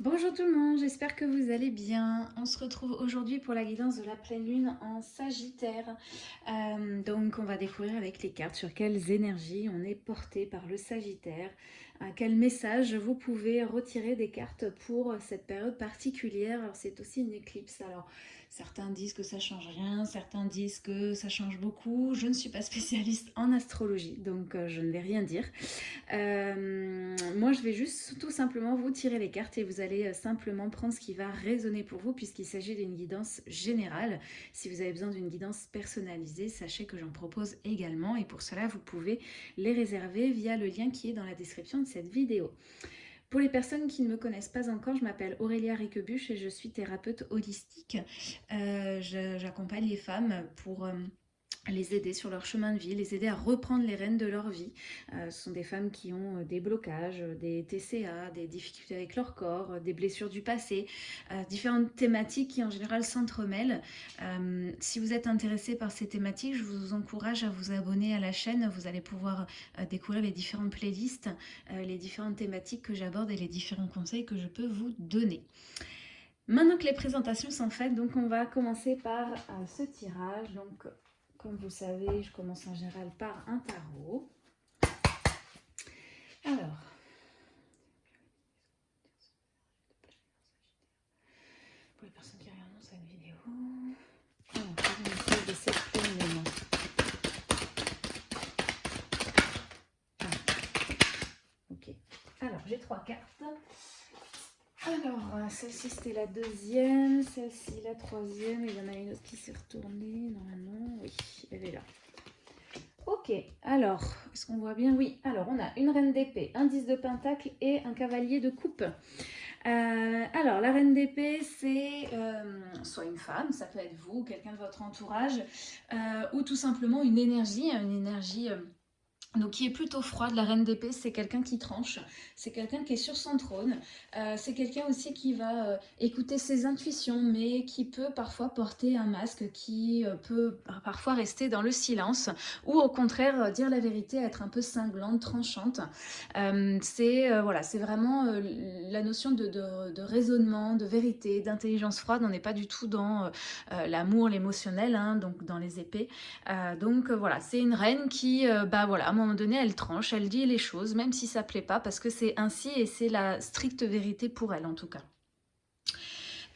Bonjour tout le monde, j'espère que vous allez bien. On se retrouve aujourd'hui pour la guidance de la pleine lune en Sagittaire. Euh, donc on va découvrir avec les cartes sur quelles énergies on est porté par le Sagittaire, quel message vous pouvez retirer des cartes pour cette période particulière. Alors c'est aussi une éclipse, alors Certains disent que ça change rien, certains disent que ça change beaucoup. Je ne suis pas spécialiste en astrologie, donc euh, je ne vais rien dire. Euh, moi, je vais juste tout simplement vous tirer les cartes et vous allez euh, simplement prendre ce qui va résonner pour vous puisqu'il s'agit d'une guidance générale. Si vous avez besoin d'une guidance personnalisée, sachez que j'en propose également et pour cela, vous pouvez les réserver via le lien qui est dans la description de cette vidéo. Pour les personnes qui ne me connaissent pas encore, je m'appelle Aurélia Riquebuche et je suis thérapeute holistique. Euh, j'accompagne les femmes pour... Les aider sur leur chemin de vie, les aider à reprendre les rênes de leur vie. Euh, ce sont des femmes qui ont euh, des blocages, euh, des TCA, des difficultés avec leur corps, des blessures du passé, différentes thématiques qui en général s'entremêlent. si vous êtes intéressé par ces thématiques, je vous encourage à vous abonner à la chaîne. Vous allez pouvoir découvrir les différentes playlists, les différentes thématiques que j'aborde et les différents conseils que je peux vous donner. Maintenant que les présentations sont faites, donc on va commencer par ce tirage. Comme vous savez, je commence en général par un tarot. Alors, pour les personnes qui regardent cette vidéo, alors, de cette ah. Ok. Alors, j'ai trois cartes. Alors, euh, celle-ci c'était la deuxième, celle-ci la troisième, il y en a une autre qui s'est retournée, normalement, oui, elle est là. Ok, alors, est-ce qu'on voit bien? Oui, alors on a une reine d'épée, un 10 de pentacle et un cavalier de coupe. Euh, alors, la reine d'épée, c'est euh, soit une femme, ça peut être vous, quelqu'un de votre entourage, ou tout simplement une énergie, une énergie donc qui est plutôt froide, la reine d'épée, c'est quelqu'un qui tranche, c'est quelqu'un qui est sur son trône, euh, c'est quelqu'un aussi qui va euh, écouter ses intuitions, mais qui peut parfois porter un masque, qui euh, peut parfois rester dans le silence, ou au contraire dire la vérité, être un peu cinglante, tranchante. c'est voilà, c'est vraiment la notion de, raisonnement, de vérité, d'intelligence froide, on n'est pas du tout dans l'amour, l'émotionnel, hein, donc dans les épées. donc voilà, c'est une reine qui, bah voilà, moment donné, elle tranche, elle dit les choses, même si ça plaît pas, parce que c'est ainsi et c'est la stricte vérité pour elle en tout cas.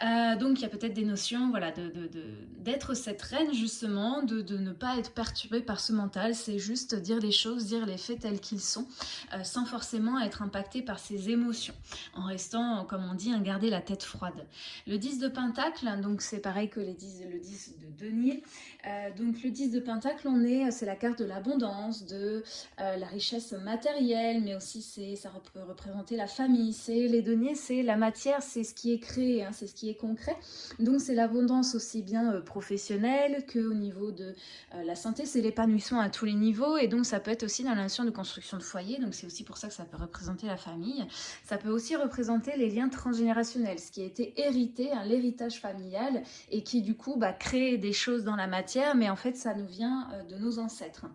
Euh, donc il y a peut-être des notions voilà, d'être de, cette reine justement, de, ne pas être perturbée par ce mental, c'est juste dire les choses, dire les faits tels qu'ils sont, euh, sans forcément être impacté par ses émotions, en restant, comme on dit, à garder la tête froide. Le 10 de Pentacle, donc c'est pareil que les 10, le 10 de Denier, euh, donc le 10 de Pentacle, on est, c'est la carte de l'abondance, de la richesse matérielle, mais aussi ça peut représenter la famille, c'est les deniers, c'est la matière, c'est ce qui est créé, hein, c'est ce qui concret. Donc c'est l'abondance aussi bien euh, professionnelle qu'au niveau de euh, la santé, c'est l'épanouissement à tous les niveaux et donc ça peut être aussi dans la de construction de foyer, donc c'est aussi pour ça que ça peut représenter la famille. Ça peut aussi représenter les liens transgénérationnels, ce qui a été hérité, hein, l'héritage familial et qui du coup bah, crée des choses dans la matière, mais en fait ça nous vient euh, de nos ancêtres.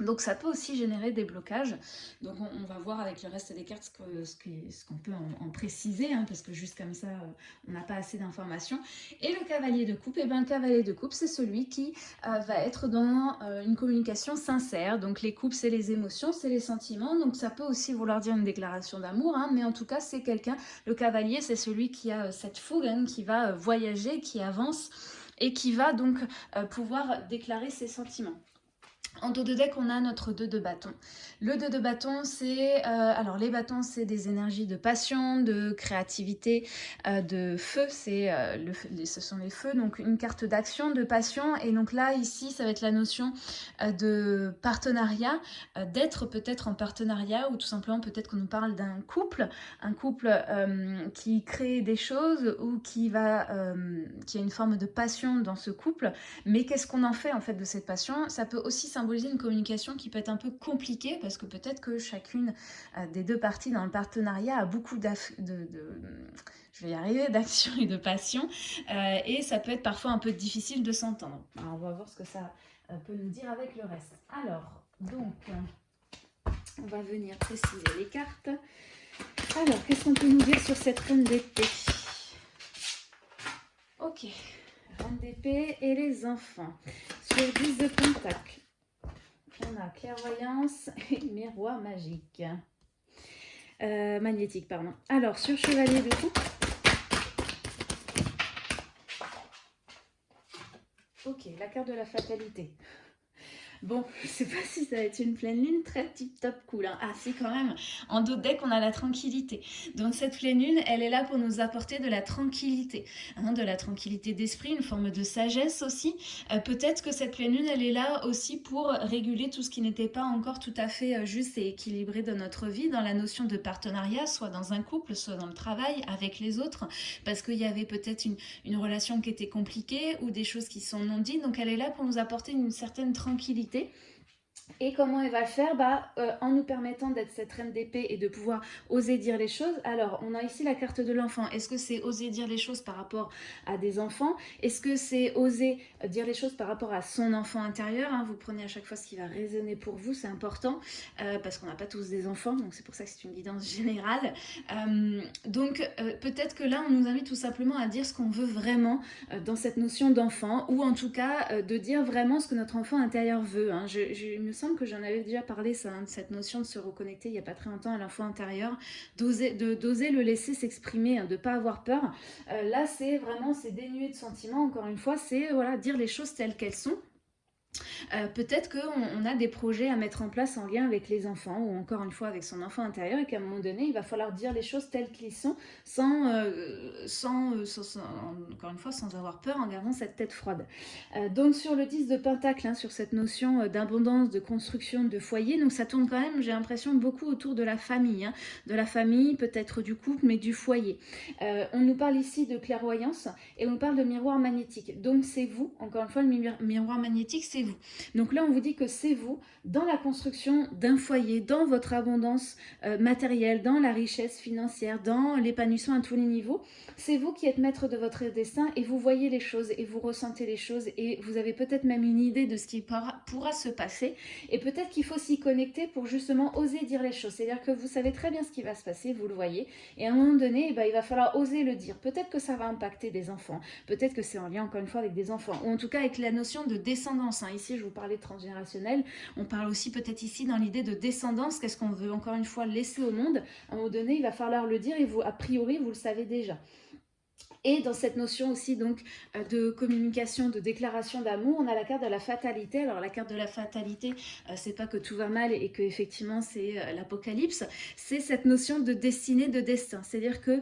Donc ça peut aussi générer des blocages. Donc on, va voir avec le reste des cartes ce qu'on peut en, préciser, hein, parce que juste comme ça, euh, on n'a pas assez d'informations. Et le cavalier de coupe, eh bien le cavalier de coupe, c'est celui qui euh, va être dans euh, une communication sincère. Donc les coupes, c'est les émotions, c'est les sentiments. Donc ça peut aussi vouloir dire une déclaration d'amour, hein, mais en tout cas, c'est quelqu'un, le cavalier, c'est celui qui a cette fougue, hein, qui va voyager, qui avance et qui va donc pouvoir déclarer ses sentiments. En dos de deck, on a notre 2 de bâton. Le 2 de bâton, c'est... Euh, alors, les bâtons, c'est des énergies de passion, de créativité, euh, de feu. C'est euh, ce sont les feux, donc une carte d'action, de passion. Et donc là, ici, ça va être la notion de partenariat, d'être peut-être en partenariat, ou tout simplement, peut-être qu'on nous parle d'un couple. Un couple qui crée des choses ou qui a une forme de passion dans ce couple. Mais qu'est-ce qu'on en fait, en fait, de cette passion? Ça peut aussi symboliser une communication qui peut être un peu compliquée parce que peut-être que chacune euh, des deux parties dans le partenariat a beaucoup de, je vais arriver, d'action et de passion euh, et ça peut être parfois un peu difficile de s'entendre. On va voir ce que ça euh, peut nous dire avec le reste. Alors, donc, on va venir préciser les cartes. Alors, qu'est-ce qu'on peut nous dire sur cette reine d'épée? Ok, reine d'épée et les enfants. Sur 10 de pentacle, on a clairvoyance et miroir magique. Euh, magnétique, pardon. Alors, sur chevalier de coupe. Ok, la carte de la fatalité. Bon, je sais pas si ça va être une pleine lune très tip top cool. Hein. Ah si quand même, en dos deck on a la tranquillité. Donc cette pleine lune, elle est là pour nous apporter de la tranquillité. Hein, de la tranquillité d'esprit, une forme de sagesse aussi. Euh, peut-être que cette pleine lune, elle est là aussi pour réguler tout ce qui n'était pas encore tout à fait euh, juste et équilibré dans notre vie, dans la notion de partenariat, soit dans un couple, soit dans le travail, avec les autres. Parce qu'il y avait peut-être une relation qui était compliquée ou des choses qui sont non dites. Donc elle est là pour nous apporter une certaine tranquillité activité et comment elle va le faire bah, euh, En nous permettant d'être cette reine d'épée et de pouvoir oser dire les choses. Alors, on a ici la carte de l'enfant. Est-ce que c'est oser dire les choses par rapport à des enfants? Est-ce que c'est oser dire les choses par rapport à son enfant intérieur hein? Vous prenez à chaque fois ce qui va résonner pour vous, c'est important, euh, parce qu'on n'a pas tous des enfants, donc c'est pour ça que c'est une guidance générale. Euh, donc, peut-être que là, on nous invite tout simplement à dire ce qu'on veut vraiment dans cette notion d'enfant, ou en tout cas, de dire vraiment ce que notre enfant intérieur veut. Hein. Je, me semble que j'en avais déjà parlé, hein, cette notion de se reconnecter il n'y a pas très longtemps à l'enfant intérieur, d'oser le laisser s'exprimer, hein, de ne pas avoir peur. Euh, là, c'est vraiment, c'est dénué de sentiments, encore une fois, c'est voilà, dire les choses telles qu'elles sont. Euh, peut-être qu'on a des projets à mettre en place en lien avec les enfants ou encore une fois avec son enfant intérieur et qu'à un moment donné, il va falloir dire les choses telles qu'elles sont sans, euh, euh, sans, encore une fois, sans avoir peur en gardant cette tête froide. donc sur le 10 de Pentacle, hein, sur cette notion d'abondance, de construction, de foyer, donc ça tourne quand même, j'ai l'impression, beaucoup autour de la famille. Hein. de la famille, peut-être du couple, mais du foyer. on nous parle ici de clairvoyance et on parle de miroir magnétique. Donc c'est vous, encore une fois, le miroir magnétique, c'est Donc là, on vous dit que c'est vous, dans la construction d'un foyer, dans votre abondance euh, matérielle, dans la richesse financière, dans l'épanouissement à tous les niveaux, c'est vous qui êtes maître de votre destin et vous voyez les choses et vous ressentez les choses et vous avez peut-être même une idée de ce qui pourra, se passer et peut-être qu'il faut s'y connecter pour justement oser dire les choses. C'est-à-dire que vous savez très bien ce qui va se passer, vous le voyez, et à un moment donné, eh ben, il va falloir oser le dire. Peut-être que ça va impacter des enfants, peut-être que c'est en lien encore une fois avec des enfants, ou en tout cas avec la notion de descendance. Hein. Ici, je vous parlais de transgénérationnel, on parle aussi peut-être ici dans l'idée de descendance, qu'est-ce qu'on veut encore une fois laisser au monde. À un moment donné, il va falloir le dire et vous, a priori, vous le savez déjà. Et dans cette notion aussi donc euh, de communication, de déclaration d'amour, on a la carte de la fatalité. Alors la carte de la fatalité, euh, c'est pas que tout va mal et que effectivement c'est euh, l'apocalypse, c'est cette notion de destinée, de destin. C'est-à-dire que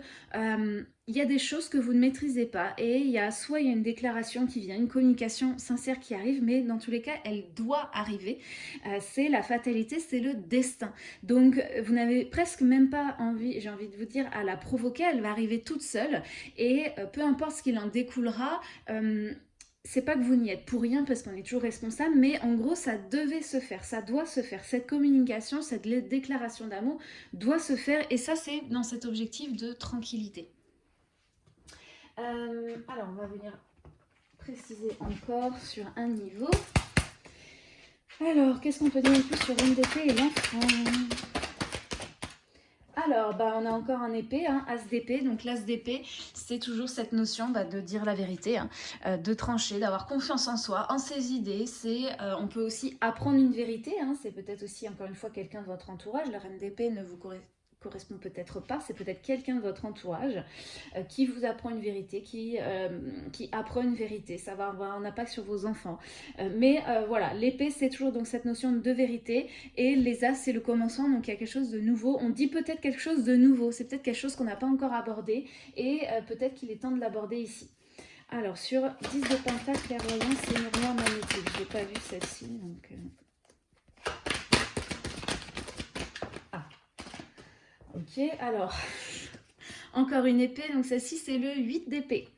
il y a des choses que vous ne maîtrisez pas et il y a soit il y a une déclaration qui vient, une communication sincère qui arrive, mais dans tous les cas, elle doit arriver. Euh, c'est la fatalité, c'est le destin. Donc, vous n'avez presque même pas envie, j'ai envie de vous dire, à la provoquer, elle va arriver toute seule et euh, peu importe ce qu'il en découlera, euh, c'est pas que vous n'y êtes pour rien parce qu'on est toujours responsable, mais en gros, ça devait se faire, ça doit se faire. Cette communication, cette déclaration d'amour doit se faire et ça, c'est dans cet objectif de tranquillité. Euh, alors, on va venir préciser encore sur un niveau. Alors, qu'est-ce qu'on peut dire plus sur une d'épée et l'enfant? Alors, bah, on a encore un épée, hein, as d'épée. Donc l'as d'épée, c'est toujours cette notion bah, de dire la vérité, hein, euh, de trancher, d'avoir confiance en soi, en ses idées. Euh, on peut aussi apprendre une vérité. Hein. c'est peut-être aussi, encore une fois, quelqu'un de votre entourage. La reine d'épée ne vous correspond correspond peut-être pas, c'est peut-être quelqu'un de votre entourage euh, qui vous apprend une vérité, qui, euh, qui apprend une vérité, ça va avoir un impact sur vos enfants. Euh, mais voilà, l'épée c'est toujours donc cette notion de vérité et les as c'est le commencement, donc il y a quelque chose de nouveau. On dit peut-être quelque chose de nouveau, c'est peut-être quelque chose qu'on n'a pas encore abordé et peut-être qu'il est temps de l'aborder ici. Alors sur 10 de pentacle, c'est miroir magnétique, j'ai pas vu celle-ci donc... Ok, alors, encore une épée, donc celle-ci c'est le 8 d'épée.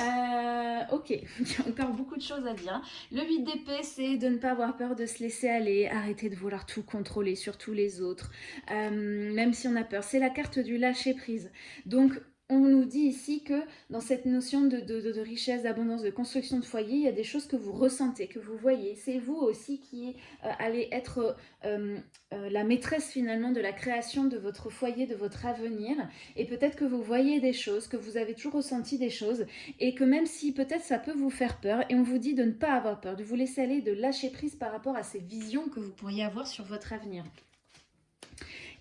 Euh, ok, il encore beaucoup de choses à dire. Le 8 d'épée, c'est de ne pas avoir peur de se laisser aller, arrêter de vouloir tout contrôler sur tous les autres, euh, même si on a peur. C'est la carte du lâcher prise. Donc, on nous dit ici que dans cette notion de, richesse, d'abondance, de construction de foyer, il y a des choses que vous ressentez, que vous voyez. C'est vous aussi qui euh, allez être euh, euh, la maîtresse finalement de la création de votre foyer, de votre avenir. Et peut-être que vous voyez des choses, que vous avez toujours ressenti des choses, et que même si peut-être ça peut vous faire peur, et on vous dit de ne pas avoir peur, de vous laisser aller, de lâcher prise par rapport à ces visions que vous pourriez avoir sur votre avenir.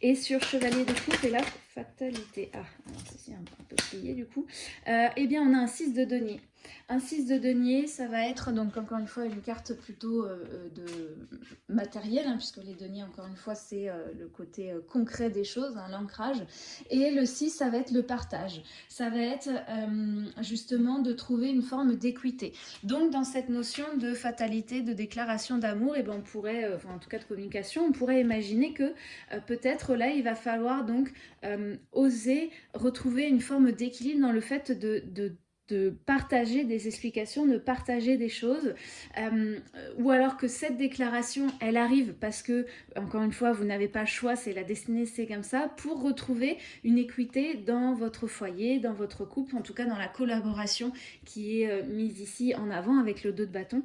Et sur Chevalier de coupe, et là, fatalité. Ah, alors ceci un, peu plié du coup. Euh, eh bien, on a un 6 de denier. Un 6 de denier, ça va être donc encore une fois une carte plutôt euh, euh, de matériel, hein, puisque les deniers, encore une fois, c'est euh, le côté concret des choses, hein, l'ancrage. Et le 6, ça va être le partage. Ça va être justement de trouver une forme d'équité. Donc dans cette notion de fatalité, de déclaration d'amour, et eh ben, on pourrait, en tout cas de communication, on pourrait imaginer que peut-être là, il va falloir donc oser retrouver une forme d'équilibre dans le fait de de partager des explications, de partager des choses, euh, ou alors que cette déclaration, elle arrive parce que, encore une fois, vous n'avez pas le choix, c'est la destinée, c'est comme ça, pour retrouver une équité dans votre foyer, dans votre couple, en tout cas dans la collaboration qui est euh, mise ici en avant avec le dos de bâton.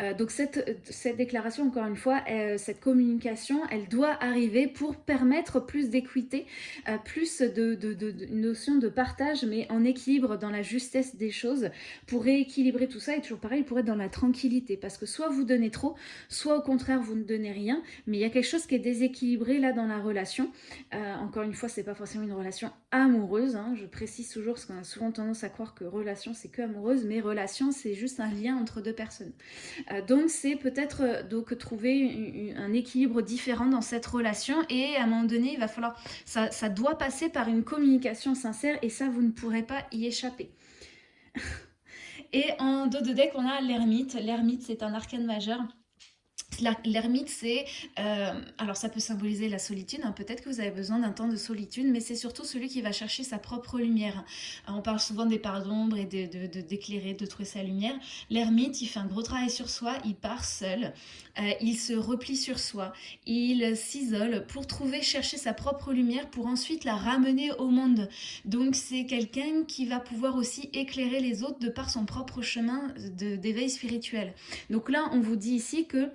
Euh, donc cette, cette, déclaration, encore une fois, euh, cette communication, elle doit arriver pour permettre plus d'équité, euh, plus de, de, notion de partage, mais en équilibre dans la justesse des choses, pour rééquilibrer tout ça, et toujours pareil, pour être dans la tranquillité, parce que soit vous donnez trop, soit au contraire vous ne donnez rien, mais il y a quelque chose qui est déséquilibré là dans la relation. encore une fois, c'est pas forcément une relation amoureuse, hein, je précise toujours, parce qu'on a souvent tendance à croire que relation c'est que amoureuse, mais relation c'est juste un lien entre deux personnes. Euh, donc c'est peut-être euh, donc trouver un équilibre différent dans cette relation et à un moment donné il va falloir, ça, ça doit passer par une communication sincère et ça vous ne pourrez pas y échapper. et en dos de deck on a l'ermite, l'ermite c'est un arcane majeur L'ermite, c'est... Euh, alors, ça peut symboliser la solitude. Hein. Peut-être que vous avez besoin d'un temps de solitude, mais c'est surtout celui qui va chercher sa propre lumière. on parle souvent des parts d'ombre et d'éclairer, de, de, trouver sa lumière. L'ermite, il fait un gros travail sur soi, il part seul, euh, il se replie sur soi, il s'isole pour trouver, chercher sa propre lumière pour ensuite la ramener au monde. Donc, c'est quelqu'un qui va pouvoir aussi éclairer les autres de par son propre chemin d'éveil spirituel. Donc là, on vous dit ici que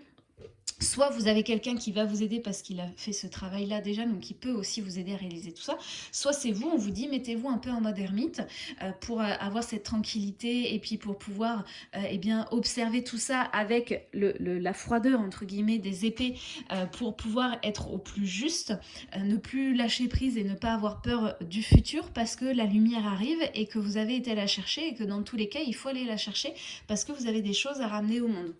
Soit vous avez quelqu'un qui va vous aider parce qu'il a fait ce travail-là déjà, donc il peut aussi vous aider à réaliser tout ça. Soit c'est vous, on vous dit mettez-vous un peu en mode ermite euh, pour euh, avoir cette tranquillité et puis pour pouvoir euh, eh bien, observer tout ça avec la froideur entre guillemets des épées pour pouvoir être au plus juste, ne plus lâcher prise et ne pas avoir peur du futur parce que la lumière arrive et que vous avez été la chercher et que dans tous les cas il faut aller la chercher parce que vous avez des choses à ramener au monde.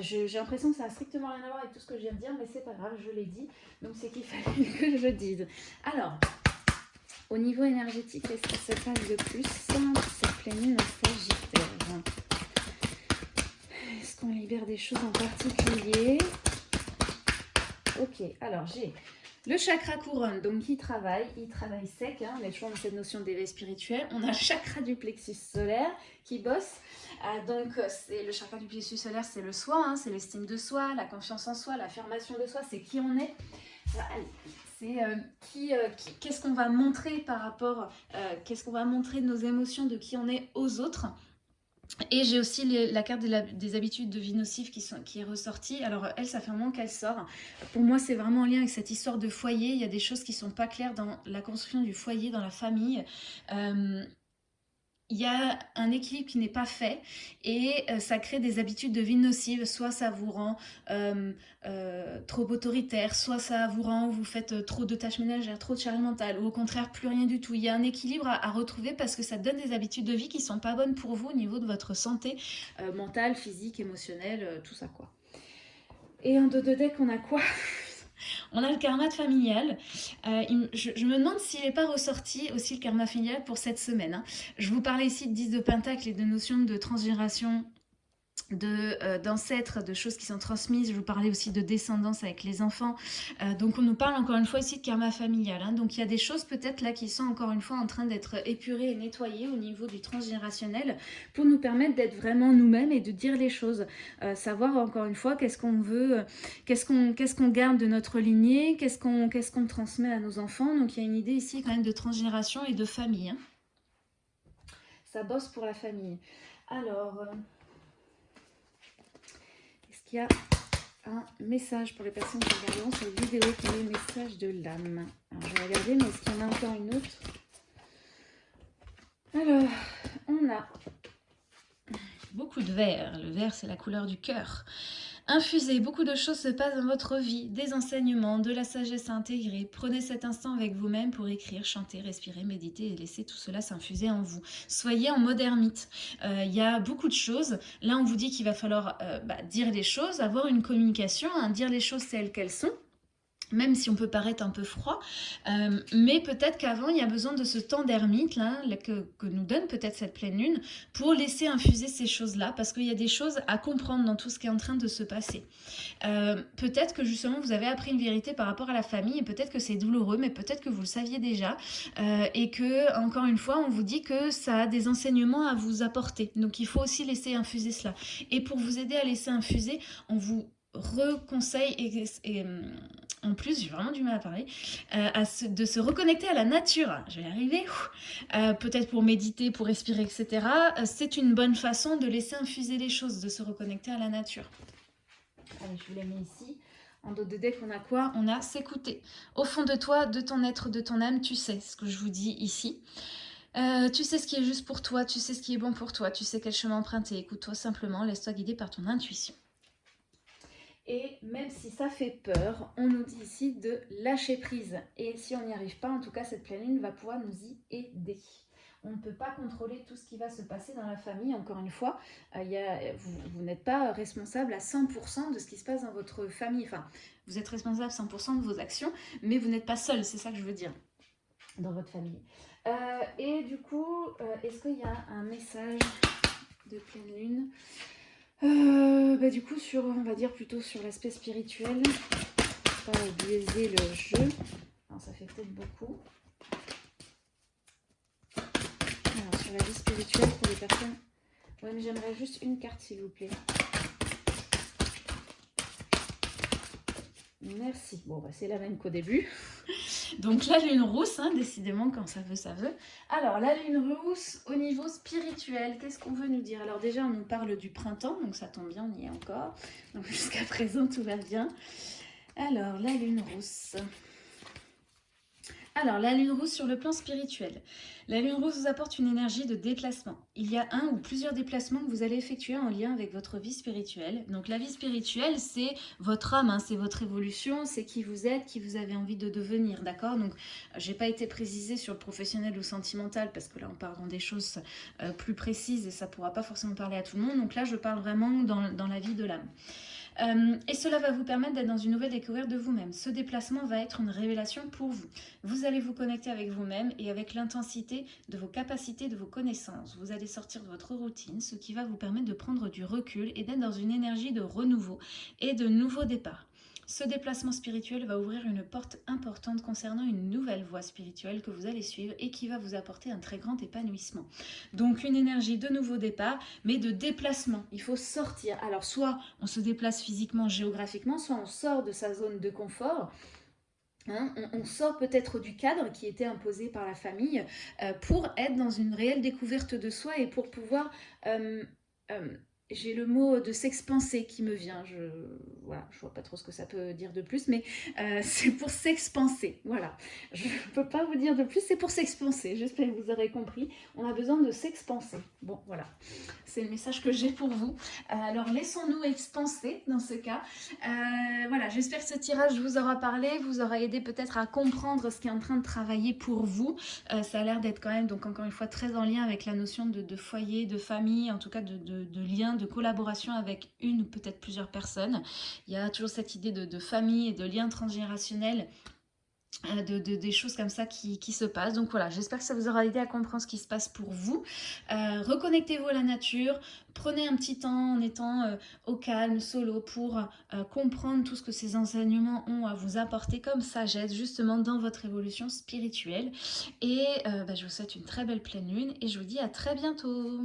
J'ai l'impression que ça n'a strictement rien à voir avec tout ce que je viens de dire, mais c'est pas grave, je l'ai dit. Donc c'est qu'il fallait que je le dise. Alors, au niveau énergétique, qu'est-ce qui se passe de plus cette pleine Sagittaire Est-ce qu'on libère des choses en particulier? Ok, alors j'ai le chakra couronne, donc il travaille, il travaille sec, hein, on est toujours dans cette notion d'éveil spirituel. On a le chakra du plexus solaire qui bosse. Euh, donc le chakra du plexus solaire, c'est le soi, hein, c'est l'estime de soi, la confiance en soi, l'affirmation de soi, c'est qui on est. C'est euh, euh, qui, qu'est-ce qu'on va montrer par rapport, qu'est-ce qu'on va montrer de nos émotions, de qui on est aux autres. Et j'ai aussi la carte des habitudes de vie nocives qui, est ressortie. Alors elle, ça fait un moment qu'elle sort. Pour moi, c'est vraiment en lien avec cette histoire de foyer. Il y a des choses qui sont pas claires dans la construction du foyer, dans la famille. Euh, il y a un équilibre qui n'est pas fait et euh, ça crée des habitudes de vie nocives. Soit ça vous rend euh, euh, trop autoritaire, soit ça vous rend, vous faites trop de tâches ménagères, trop de charge mentale, ou au contraire plus rien du tout. Il y a un équilibre à, retrouver parce que ça donne des habitudes de vie qui sont pas bonnes pour vous au niveau de votre santé mentale, physique, émotionnelle, tout ça quoi. Et en deux de deck, on a quoi? on a le karma familial. Euh, je, me demande s'il n'est pas ressorti aussi le karma familial pour cette semaine. Hein. Je vous parlais ici de 10 de Pentacle et de notions de transgénération d'ancêtres, de, choses qui sont transmises. Je vous parlais aussi de descendance avec les enfants. Euh, donc on nous parle encore une fois ici de karma familial. Hein. Donc il y a des choses peut-être là qui sont encore une fois en train d'être épurées et nettoyées au niveau du transgénérationnel pour nous permettre d'être vraiment nous-mêmes et de dire les choses. Euh, savoir encore une fois qu'est-ce qu'on veut, qu'est-ce qu'on garde de notre lignée, qu'est-ce qu'on transmet à nos enfants. Donc il y a une idée ici quand même de transgénération et de famille. Hein. Ça bosse pour la famille. Alors il y a un message pour les personnes qui regardent cette vidéo qui est le message de l'âme. Alors, je vais regarder, mais est-ce qu'il y en a encore une autre? Alors, on a beaucoup de vert. Le vert, c'est la couleur du cœur. Infusez, beaucoup de choses se passent dans votre vie, des enseignements, de la sagesse à intégrer. Prenez cet instant avec vous-même pour écrire, chanter, respirer, méditer et laisser tout cela s'infuser en vous. Soyez en mode ermite. Euh, il y a beaucoup de choses. Là, on vous dit qu'il va falloir euh, bah, dire les choses, avoir une communication, hein, dire les choses telles qu'elles sont même si on peut paraître un peu froid, euh, mais peut-être qu'avant, il y a besoin de ce temps d'ermite que, nous donne peut-être cette pleine lune, pour laisser infuser ces choses-là, parce qu'il y a des choses à comprendre dans tout ce qui est en train de se passer. Euh, peut-être que justement, vous avez appris une vérité par rapport à la famille, et peut-être que c'est douloureux, mais peut-être que vous le saviez déjà, euh, et que, encore une fois, on vous dit que ça a des enseignements à vous apporter. Donc, il faut aussi laisser infuser cela. Et pour vous aider à laisser infuser, on vous reconseille et en plus, j'ai vraiment du mal à parler, euh, de se reconnecter à la nature. Je vais y arriver. Euh, peut-être pour méditer, pour respirer, etc. Euh, c'est une bonne façon de laisser infuser les choses, de se reconnecter à la nature. Allez, je vous les mets ici. En dos de deck, on a quoi? On a s'écouter. Au fond de toi, de ton être, de ton âme, tu sais ce que je vous dis ici. tu sais ce qui est juste pour toi, tu sais ce qui est bon pour toi, tu sais quel chemin emprunter. Écoute-toi simplement, laisse-toi guider par ton intuition. Et même si ça fait peur, on nous dit ici de lâcher prise. Et si on n'y arrive pas, en tout cas, cette pleine lune va pouvoir nous y aider. On ne peut pas contrôler tout ce qui va se passer dans la famille. Encore une fois, euh, vous, n'êtes pas responsable à 100% de ce qui se passe dans votre famille. Enfin, vous êtes responsable à 100% de vos actions, mais vous n'êtes pas seul, c'est ça que je veux dire, dans votre famille. Euh, et du coup, euh, est-ce qu'il y a un message de pleine lune? Euh, bah, du coup, sur, on va dire plutôt sur l'aspect spirituel, pas biaiser le jeu. ça fait peut-être beaucoup. Alors, sur la vie spirituelle pour les personnes. Ouais, mais j'aimerais juste une carte, s'il vous plaît. Merci. Bon, bah, c'est la même qu'au début. Donc la lune rousse, hein, décidément, quand ça veut, ça veut. Alors, la lune rousse au niveau spirituel, qu'est-ce qu'on veut nous dire? Alors déjà, on nous parle du printemps, donc ça tombe bien, on y est encore. Donc jusqu'à présent, tout va bien. Alors, la lune rousse. Alors, la lune rouge sur le plan spirituel. La lune rouge vous apporte une énergie de déplacement. Il y a un ou plusieurs déplacements que vous allez effectuer en lien avec votre vie spirituelle. Donc, la vie spirituelle, c'est votre âme, hein, c'est votre évolution, c'est qui vous êtes, qui vous avez envie de devenir, d'accord? Donc, j'ai pas été précisée sur le professionnel ou sentimental parce que là, on parle dans des choses euh, plus précises et ça pourra pas forcément parler à tout le monde. Donc là, je parle vraiment dans la vie de l'âme. Euh, et cela va vous permettre d'être dans une nouvelle découverte de vous-même. Ce déplacement va être une révélation pour vous. Vous allez vous connecter avec vous-même et avec l'intensité de vos capacités, de vos connaissances. Vous allez sortir de votre routine, ce qui va vous permettre de prendre du recul et d'être dans une énergie de renouveau et de nouveau départ. Ce déplacement spirituel va ouvrir une porte importante concernant une nouvelle voie spirituelle que vous allez suivre et qui va vous apporter un très grand épanouissement. Donc une énergie de nouveau départ, mais de déplacement. Il faut sortir. Alors soit on se déplace physiquement, géographiquement, soit on sort de sa zone de confort. Hein, on, sort peut-être du cadre qui était imposé par la famille euh, pour être dans une réelle découverte de soi et pour pouvoir euh, euh, j'ai le mot de s'expanser qui me vient. Je voilà, je vois pas trop ce que ça peut dire de plus, mais euh, c'est pour s'expanser. Voilà, je peux pas vous dire de plus, c'est pour s'expanser. J'espère que vous aurez compris. On a besoin de s'expanser. Bon, voilà, c'est le message que j'ai pour vous. Euh, alors, laissons-nous expanser dans ce cas. Euh, voilà, j'espère que ce tirage vous aura parlé, vous aura aidé peut-être à comprendre ce qui est en train de travailler pour vous. ça a l'air d'être quand même, donc encore une fois, très en lien avec la notion de, foyer, de famille, en tout cas de, de, lien, collaboration avec une ou peut-être plusieurs personnes. Il y a toujours cette idée de, famille et de lien transgénérationnel euh, de, des choses comme ça qui, se passent. Donc voilà, j'espère que ça vous aura aidé à comprendre ce qui se passe pour vous. Euh, reconnectez-vous à la nature, prenez un petit temps en étant euh, au calme, solo, pour comprendre tout ce que ces enseignements ont à vous apporter comme sagesse, justement dans votre évolution spirituelle. Et bah, je vous souhaite une très belle pleine lune et je vous dis à très bientôt